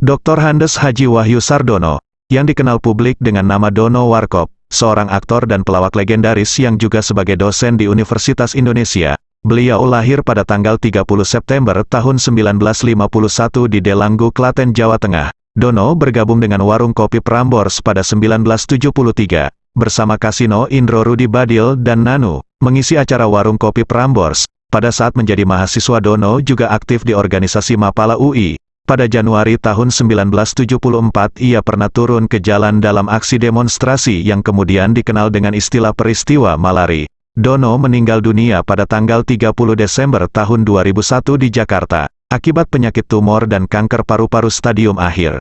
Dr. Handes Haji Wahyu Sardono, yang dikenal publik dengan nama Dono Warkop, seorang aktor dan pelawak legendaris yang juga sebagai dosen di Universitas Indonesia. Beliau lahir pada tanggal 30 September tahun 1951 di Delanggu, Klaten, Jawa Tengah. Dono bergabung dengan warung kopi Prambors pada 1973, bersama Kasino Indro Rudi Badil dan Nanu, mengisi acara warung kopi Prambors. Pada saat menjadi mahasiswa Dono juga aktif di organisasi Mapala UI, pada Januari tahun 1974 ia pernah turun ke jalan dalam aksi demonstrasi yang kemudian dikenal dengan istilah peristiwa Malari. Dono meninggal dunia pada tanggal 30 Desember tahun 2001 di Jakarta, akibat penyakit tumor dan kanker paru-paru stadium akhir.